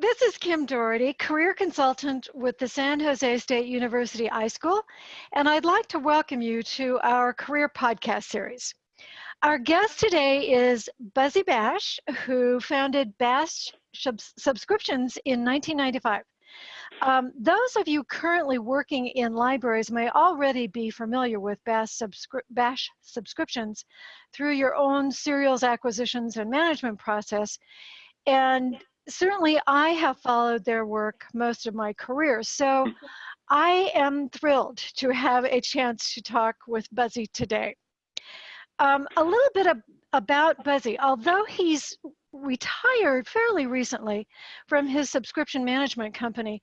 This is Kim Doherty, career consultant with the San Jose State University iSchool, and I'd like to welcome you to our career podcast series. Our guest today is Buzzy Basch, who founded Basch Subscriptions in 1995. Um, those of you currently working in libraries may already be familiar with Basch, subscri Basch subscriptions through your own serials acquisitions and management process. And certainly I have followed their work most of my career. So mm-hmm. I am thrilled to have a chance to talk with Buzzy today. Um, a little bit of, about Buzzy. Although he's retired fairly recently from his subscription management company,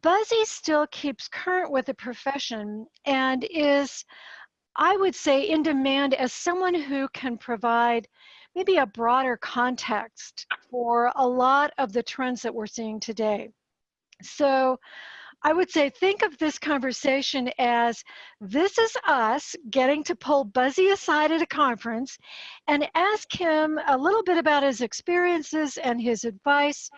Buzzy still keeps current with the profession and is, I would say, in demand as someone who can provide maybe a broader context for a lot of the trends that we're seeing today. So I would say think of this conversation as this is us getting to pull Buzzy aside at a conference and ask him a little bit about his experiences and his advice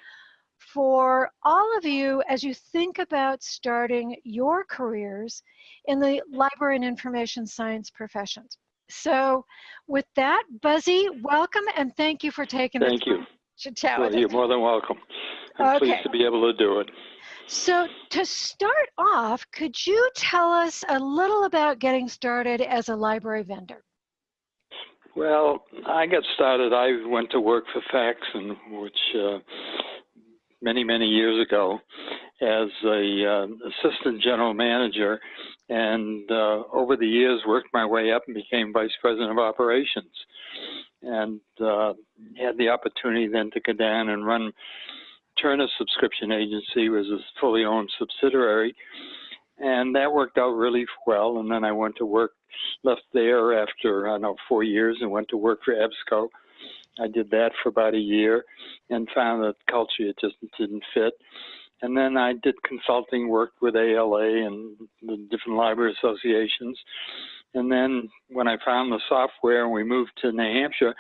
for all of you as you think about starting your careers in the library and information science professions. So with that, Buzzy, welcome and thank you for taking thank the time you. to chat well, with You're more than welcome. I'm okay. pleased to be able to do it. So to start off, could you tell us a little about getting started as a library vendor? Well, I got started, I went to work for Faxon, which uh, many, many years ago as a uh, assistant general manager and uh, over the years worked my way up and became vice president of operations. And uh, had the opportunity then to go down and run Turner Subscription Agency was a fully owned subsidiary. And that worked out really well. And then I went to work left there after I don't know four years and went to work for EBSCO I did that for about a year and found that culture it just didn't fit and then I did consulting, worked with ALA and the different library associations. And then when I found the software and we moved to New Hampshire,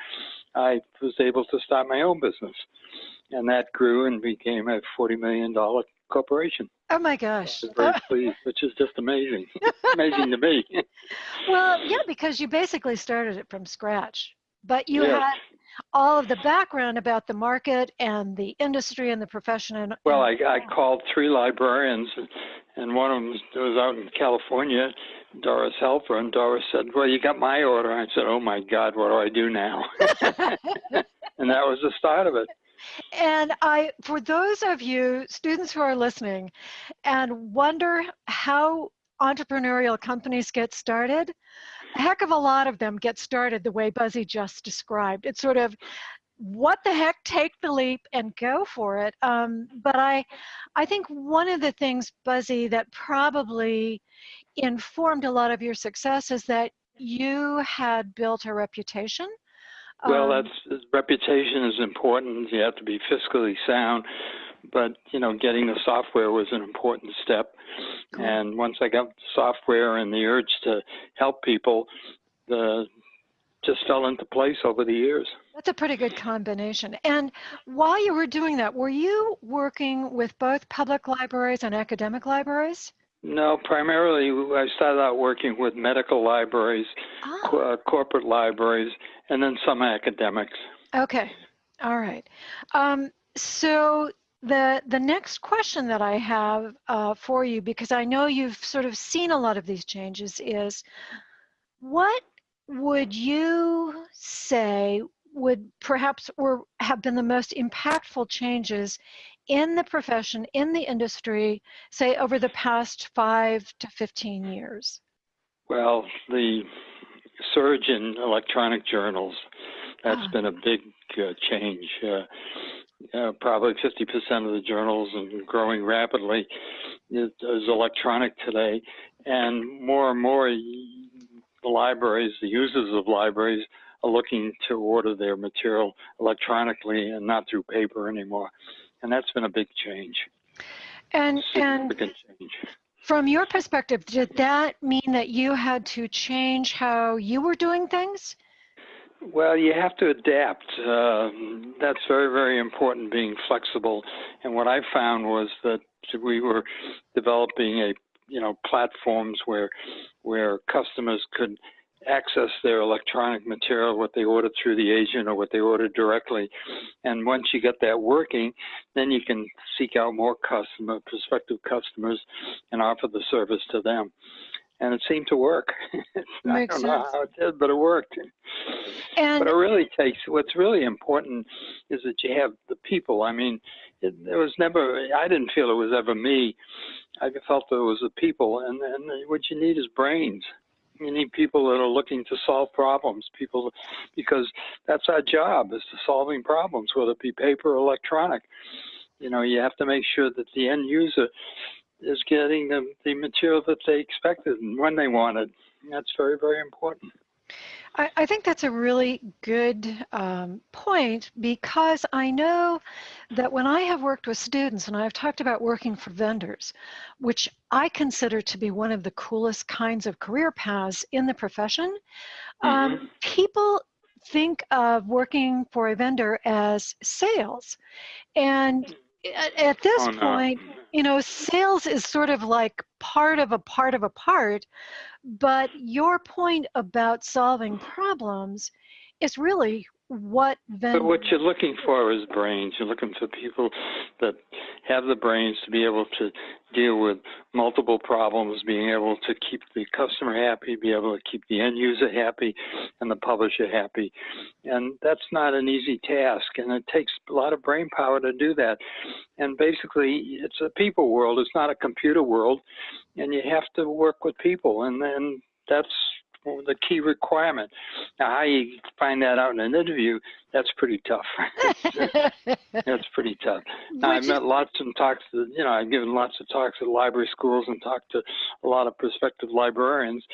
I was able to start my own business. And that grew and became a $40 million corporation. Oh my gosh. very pleased, which is just amazing. amazing to me. well, yeah, because you basically started it from scratch. But you yes. had all of the background about the market and the industry and the profession. And, well, I, I called three librarians, and one of them was out in California, Doris Helfer, and Doris said, "Well, you got my order." I said, "Oh my God, what do I do now?" and that was the start of it. And I, for those of you students who are listening and wonder how entrepreneurial companies get started, heck of a lot of them get started the way Buzzy just described. It's sort of what the heck take the leap and go for it. Um, but i i think one of the things buzzy that probably informed a lot of your success is that you had built a reputation. Well um, that's reputation is important. You have to be fiscally sound but you know getting the software was an important step cool. and once i got the software and the urge to help people the just fell into place over the years that's a pretty good combination and while you were doing that were you working with both public libraries and academic libraries no, primarily I started out working with medical libraries, oh. co uh, corporate libraries, and then some academics. Okay, all right. Um, so the, the next question that I have uh, for you, because I know you've sort of seen a lot of these changes, is what would you say would perhaps or have been the most impactful changes in the profession, in the industry, say over the past five to 15 years? Well, the surge in electronic journals, that's ah. been a big uh, change. Uh, uh, probably 50% of the journals and growing rapidly is, is, electronic today. And more and more, the libraries, the users of libraries, are looking to order their material electronically and not through paper anymore. And that's been a big change. And, and change. from your perspective, did that mean that you had to change how you were doing things? Well, you have to adapt. Uh, that's very, very important, being flexible. And what I found was that we were developing a, you know, platforms where, where customers could access their electronic material, what they ordered through the agent or what they ordered directly. And once you get that working, then you can seek out more customer, prospective customers and offer the service to them and it seemed to work. I don't know how it did, but it worked. And but it really takes what's really important is that you have the people. I mean, it, it was never. I didn't feel it was ever me. I felt it was the people, and and what you need is brains. You need people that are looking to solve problems. People, because that's our job is to solving problems, whether it be paper or electronic. You know, you have to make sure that the end user is getting the, the material that they expected and when they wanted. That's very, very important. I, I think that's a really good um, point because I know that when I have worked with students and I've talked about working for vendors, which I consider to be one of the coolest kinds of career paths in the profession, Mm-hmm. um, people think of working for a vendor as sales. And at, at this Oh, no. point, you know, sales is sort of like part of a part of a part, but your point about solving problems is really what But what you're looking for is brains. You're looking for people that have the brains to be able to deal with multiple problems, being able to keep the customer happy, be able to keep the end user happy, and the publisher happy. And that's not an easy task, and it takes a lot of brain power to do that. And basically, it's a people world. It's not a computer world, and you have to work with people, and then that's the key requirement. Now, how you find that out in an interview, that's pretty tough. that's pretty tough. Now, I've met lots and talks to, you know, I've given lots of talks at library schools and talked to a lot of prospective librarians.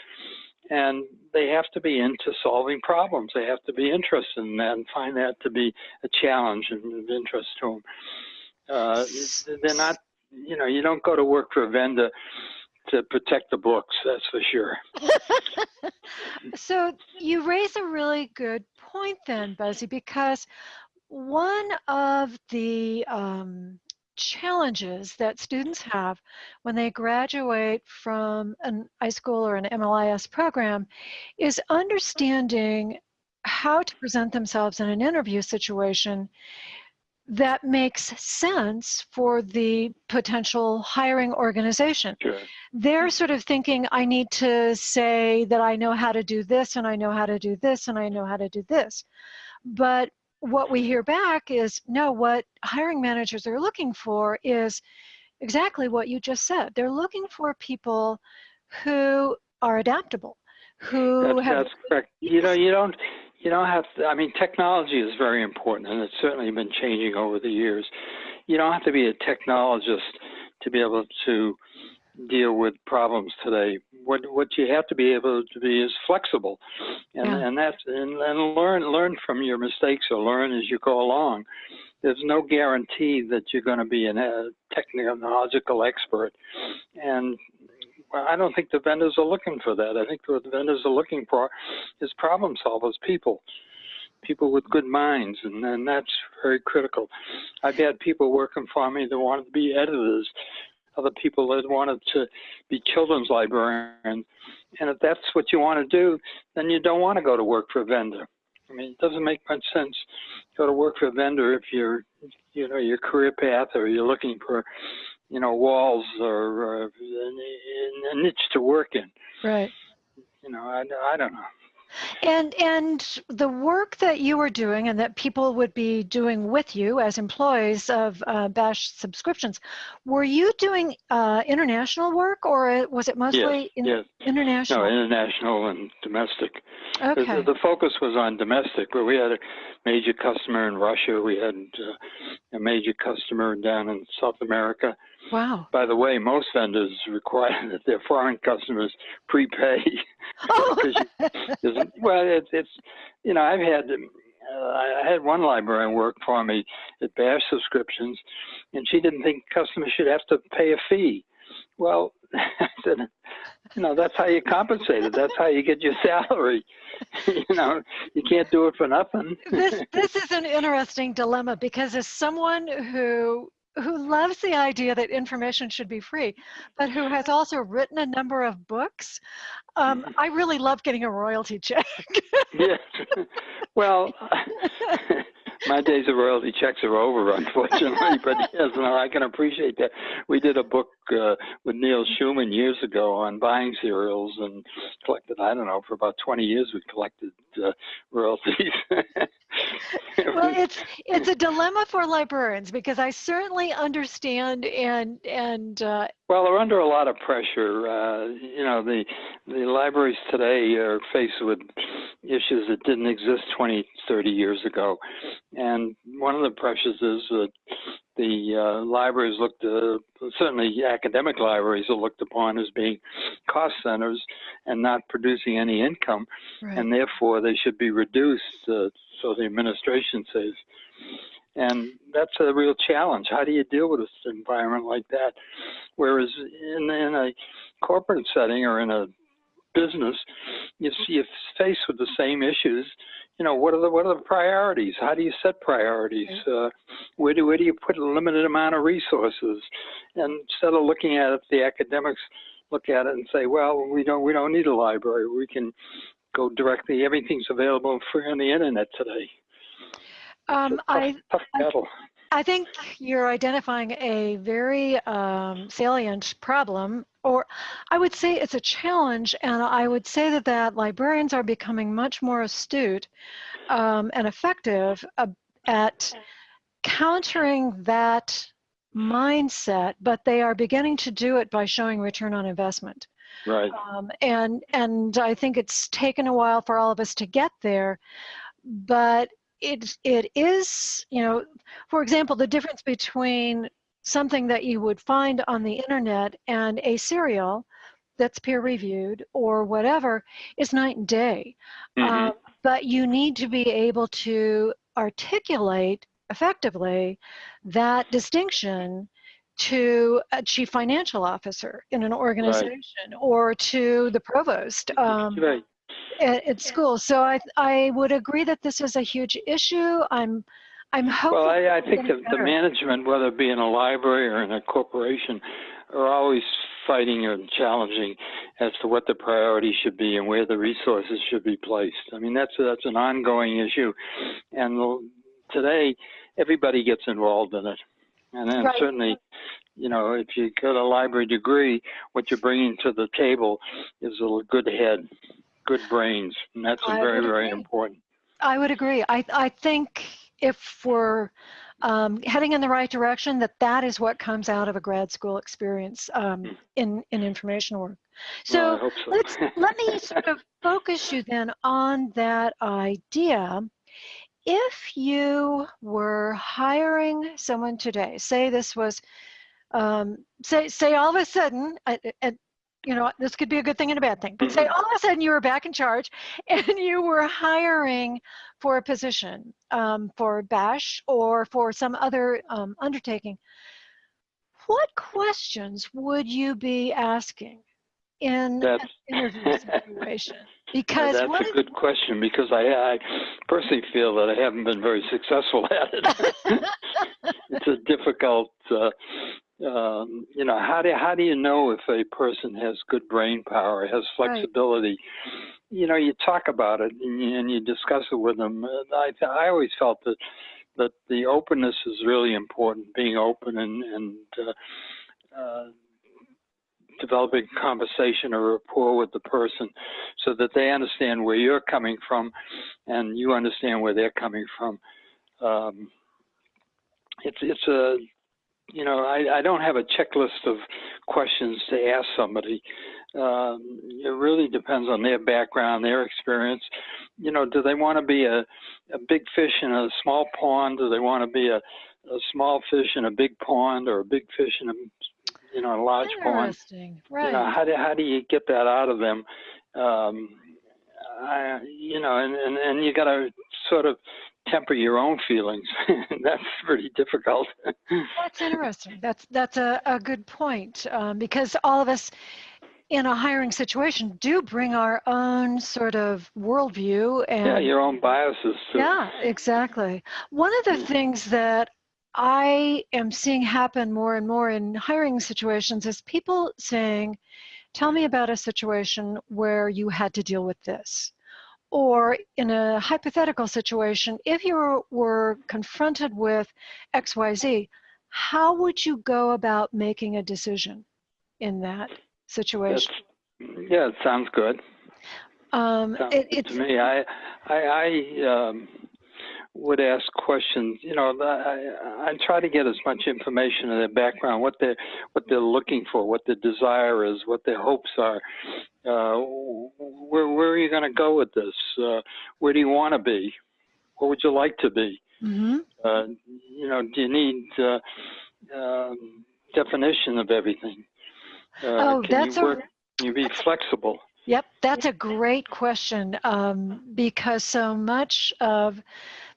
And they have to be into solving problems. They have to be interested in that and find that to be a challenge and of interest to them. Uh, they're not, you know, you don't go to work for a vendor to protect the books, that's for sure. so you raise a really good point then, Buzzy, because one of the um, challenges that students have when they graduate from an iSchool or an MLIS program is understanding how to present themselves in an interview situation that makes sense for the potential hiring organization Sure. they're sort of thinking i need to say that i know how to do this and i know how to do this and i know how to do this but what we hear back is no what hiring managers are looking for is exactly what you just said they're looking for people who are adaptable who That's, have that's correct. You know, you don't, you don't have to, I mean, technology is very important and it's certainly been changing over the years. You don't have to be a technologist to be able to deal with problems today. What, what you have to be able to be is flexible and, Yeah. and that's, and, and learn, learn from your mistakes or learn as you go along. There's no guarantee that you're going to be a technological expert. And I don't think the vendors are looking for that. I think what the vendors are looking for is problem solvers, people, people with good minds, and, and that's very critical. I've had people working for me that wanted to be editors, other people that wanted to be children's librarians. And if that's what you want to do, then you don't want to go to work for a vendor. I mean, it doesn't make much sense to go to work for a vendor if you're, you know, your career path or you're looking for you know, walls or uh, a niche to work in. right You know, I, I don't know. And and the work that you were doing and that people would be doing with you as employees of uh, Basch subscriptions, were you doing uh, international work or was it mostly in, yes. international? No, international and domestic. The- okay. The, focus was on domestic, but we had a major customer in Russia. We had uh, a major customer down in South America. Wow. By the way, most vendors require that their foreign customers prepay. Oh. Isn't- well, it's, it's you know I've had um, uh, I had one librarian work for me at Basch subscriptions, and she didn't think customers should have to pay a fee. Well, I said, you know, that's how you compensate it. That's how you get your salary. you know, you can't do it for nothing. this this is an interesting dilemma because as someone who who loves the idea that information should be free, but who has also written a number of books, um, I really love getting a royalty check. yes. Well, my days of royalty checks are over, unfortunately. but yes, no, I can appreciate that. We did a book uh, with Neil Schuman years ago on buying serials and collected. I don't know for about 20 years we collected uh, royalties. well, it's it's a dilemma for librarians because I certainly understand and and. Uh, well, they're under a lot of pressure. Uh, you know, the the libraries today are faced with issues that didn't exist 20, 30 years ago, and one of the pressures is that the uh, libraries looked, uh, certainly academic libraries are looked upon as being cost centers and not producing any income, right. and therefore they should be reduced uh, so the administration says. And that's a real challenge. How do you deal with an environment like that? Whereas in, in a corporate setting or in a business, you see you're faced with the same issues you know, what are the what are the priorities? How do you set priorities? Uh, where do where do you put a limited amount of resources? And instead of looking at it, the academics look at it and say, well, we don't we don't need a library. We can go directly. Everything's available free on the internet today. Um, tough, I, tough battle. I think you're identifying a very um, salient problem, or I would say it's a challenge, and I would say that, that librarians are becoming much more astute um, and effective uh, at countering that mindset, but they are beginning to do it by showing return on investment. Right. Um, and and I think it's taken a while for all of us to get there, but it it is you know for example the difference between something that you would find on the internet and a serial that's peer reviewed or whatever is night and day mm-hmm. um, but you need to be able to articulate effectively that distinction to a chief financial officer in an organization right. or to the provost um, right at, at school. So I I would agree that this is a huge issue. I'm I'm hoping. Well, I, I think the, the management, whether it be in a library or in a corporation, are always fighting and challenging as to what the priorities should be and where the resources should be placed. I mean, that's that's an ongoing issue, and today everybody gets involved in it, and then right. certainly. You know, if you get a library degree, what you're bringing to the table is a good head good brains, and that's very, very important. I would agree. I, I think if we're um, heading in the right direction, that that is what comes out of a grad school experience um, hmm. in, in information work. So, well, so. let's let me sort of focus you then on that idea. If you were hiring someone today, say this was, um, say say all of a sudden, you know, this could be a good thing and a bad thing, but say mm-hmm. all of a sudden you were back in charge and you were hiring for a position um, for Basch or for some other um, undertaking, what questions would you be asking in that's, an interview situation? Because that's a good question because I, I personally feel that I haven't been very successful at it. it's a difficult uh, um, you know, how do how do you know if a person has good brain power, has flexibility? Right. You know, you talk about it and you, and you discuss it with them. I I always felt that that the openness is really important, being open and and uh, uh, developing conversation or rapport with the person, so that they understand where you're coming from, and you understand where they're coming from. Um, it's it's a you know, I, I don't have a checklist of questions to ask somebody. Um, it really depends on their background, their experience. You know, do they want to be a, a big fish in a small pond? Do they want to be a, a small fish in a big pond or a big fish in a you know a large pond? Right. You know, how do how do you get that out of them? Um, I, you know, and, and, and you got to sort of temper your own feelings. that's pretty difficult. That's interesting. That's that's a, a good point um, because all of us in a hiring situation do bring our own sort of worldview and yeah, your own biases. Too. Yeah, exactly. One of the things that I am seeing happen more and more in hiring situations is people saying, Tell me about a situation where you had to deal with this. Or in a hypothetical situation, if you were confronted with XYZ, how would you go about making a decision in that situation? That's, yeah, it sounds good. Um, sounds it, good it's, to me, I, I, I um, would ask questions. You know, I, I try to get as much information in their background, what they what they're looking for, what their desire is, what their hopes are. Uh, where where are you going to go with this? Uh, where do you want to be? What would you like to be? mm-hmm. Uh, you know, do you need uh, um, definition of everything? Uh, Oh, that's you a- Can you be flexible? Yep, that's a great question um, because so much of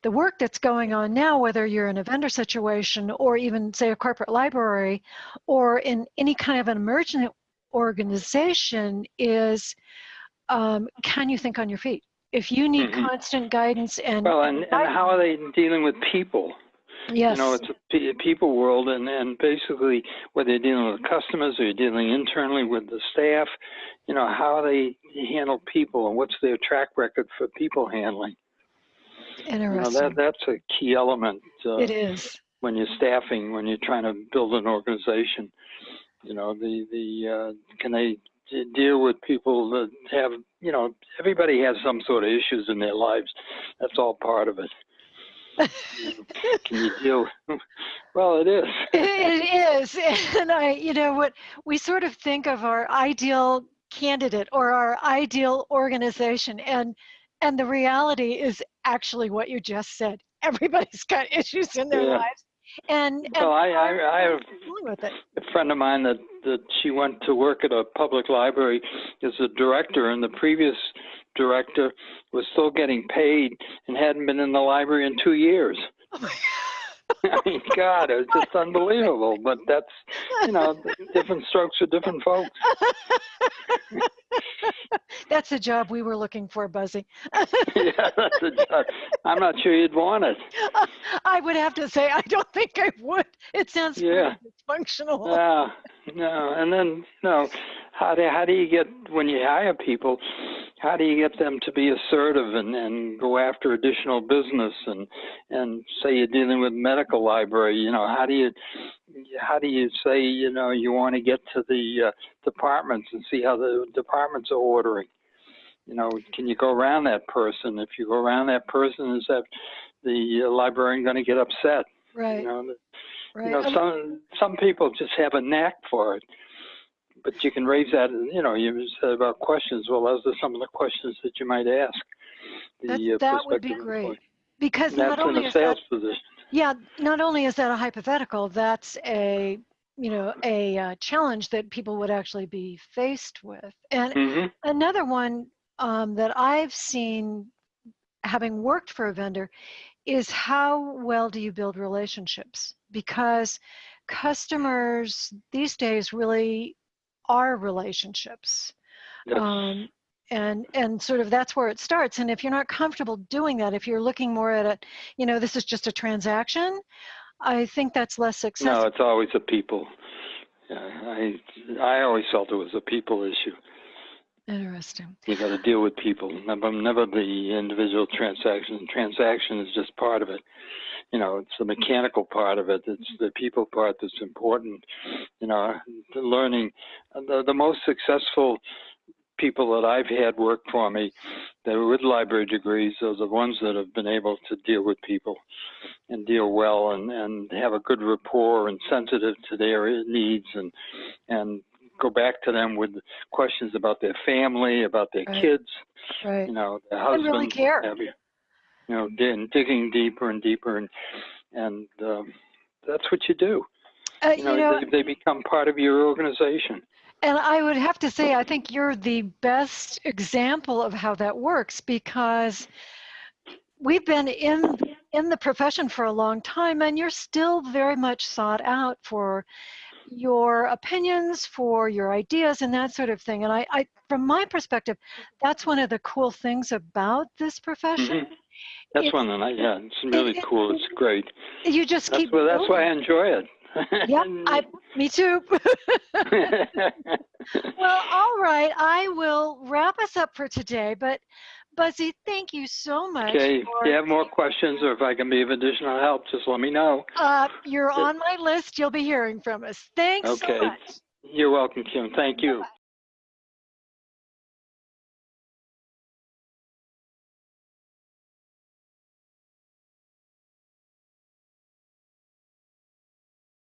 the work that's going on now, whether you're in a vendor situation or even, say, a corporate library or in any kind of an emergent organization, is um, can you think on your feet? If you need Mhm. constant guidance and Well, and, and how are they dealing with people? yes, You know, it's a people world, and, and basically, whether you're dealing with customers or you're dealing internally with the staff, you know, how they handle people and what's their track record for people handling. You know, that that's a key element uh, it is. when you're staffing, when you're trying to build an organization. You know, the the uh, can they d- deal with people that have, you know, everybody has some sort of issues in their lives. That's all part of it. Can you deal? Well, it is. it is and i you know what we sort of think of our ideal candidate or our ideal organization and and the reality is actually what you just said everybody's got issues in their Yeah. lives and, and Well, I, I, I have dealing with it a friend of mine that, that she went to work at a public library as a director, and the previous director was still getting paid and hadn't been in the library in two years. Oh my I mean, God, it's just unbelievable. But that's, you know, different strokes for different folks. that's the job we were looking for buzzy yeah, that's a job. I'm not sure you'd want it. i would have to say i don't think i would it sounds Yeah. pretty dysfunctional No. And then, you know, how do how do you get when you hire people? How do you get them to be assertive and, and go after additional business and and say you're dealing with medical library? You know, how do you how do you say you know you want to get to the uh, departments and see how the departments are ordering? You know, can you go around that person? If you go around that person, is that the uh, librarian going to get upset? right You know, right you know, Um, some some people just have a knack for it, but you can raise that. You know, you said about questions. Well, those are some of the questions that you might ask. The That- uh, that would be great. employee. because not only is that position. Yeah, not only is that a hypothetical, that's a you know a uh, challenge that people would actually be faced with. And hmm another one um, that I've seen, having worked for a vendor, is how well do you build relationships? Because customers these days really are relationships um, and and sort of that's where it starts and if you're not comfortable doing that if you're looking more at it you know this is just a transaction i think that's less successful no, it's always a people. Yeah, I I always felt it was a people issue. Interesting You got to deal with people, never never the individual transaction. Transaction is just part of it. You know, it's the mechanical part of it. It's the people part that's important. You know, the learning. The the most successful people that I've had work for me that were with library degrees are the ones that have been able to deal with people and deal well and, and have a good rapport and sensitive to their needs and and go back to them with questions about their family, about their Right. kids, right you know, their And husband, really care. you. You know, dig- digging deeper and deeper, and and um, that's what you do. uh, You know, they, they become part of your organization. And I would have to say, I think you're the best example of how that works because we've been in in the profession for a long time and you're still very much sought out for your opinions, for your ideas and that sort of thing. And I, I from my perspective, that's one of the cool things about this profession. Mhm. That's It- one that I, yeah, it's really it- cool. It's great. You just That's, keep Well, that's why I enjoy it. Yep, I, me too. Well, all right. I will wrap us up for today. But Buzzy, thank you so much. okay, if you have more questions or if I can be of additional help, just let me know. uh, you're on my list. You'll be hearing from us. Thanks Okay. so much. You're welcome, Kim. Thank you.